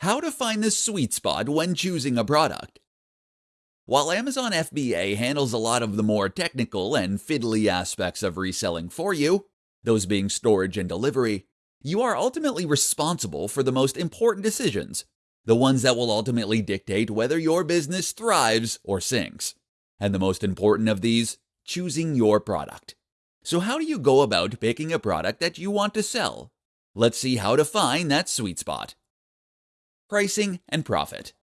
How to find the sweet spot when choosing a product. While Amazon FBA handles a lot of the more technical and fiddly aspects of reselling for you, those being storage and delivery, you are ultimately responsible for the most important decisions, the ones that will ultimately dictate whether your business thrives or sinks. And the most important of these, choosing your product. So, how do you go about picking a product that you want to sell? Let's see how to find that sweet spot. Pricing and profit.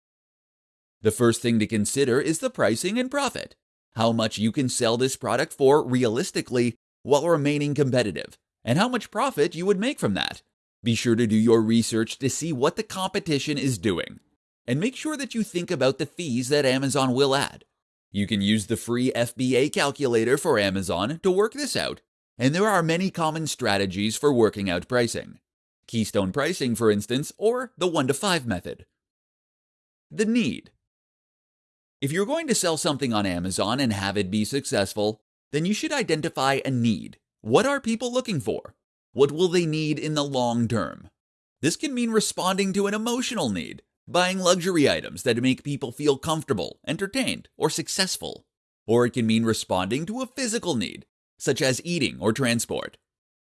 The first thing to consider is the pricing and profit. How much you can sell this product for realistically while remaining competitive, and how much profit you would make from that. Be sure to do your research to see what the competition is doing, and make sure that you think about the fees that Amazon will add. You can use the free FBA calculator for Amazon to work this out, and there are many common strategies for working out pricing. Keystone pricing, for instance, or the 1 to 5 method. The need. If you're going to sell something on Amazon and have it be successful, then you should identify a need. What are people looking for? What will they need in the long term? This can mean responding to an emotional need, buying luxury items that make people feel comfortable, entertained, or successful. Or it can mean responding to a physical need, such as eating or transport.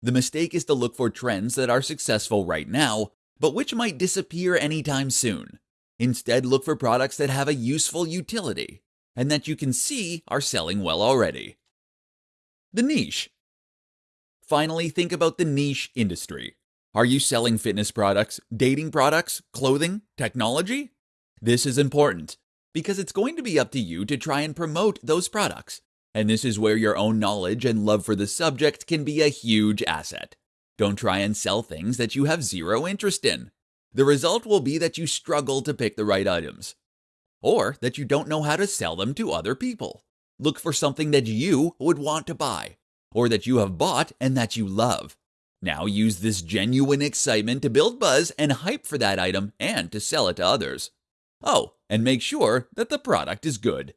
The mistake is to look for trends that are successful right now, but which might disappear anytime soon. Instead, look for products that have a useful utility and that you can see are selling well already. The niche. Finally, think about the niche industry. Are you selling fitness products, dating products, clothing, technology? This is important because it's going to be up to you to try and promote those products. And this is where your own knowledge and love for the subject can be a huge asset. Don't try and sell things that you have zero interest in. The result will be that you struggle to pick the right items, or that you don't know how to sell them to other people. Look for something that you would want to buy, or that you have bought and that you love. Now use this genuine excitement to build buzz and hype for that item and to sell it to others. Oh, and make sure that the product is good.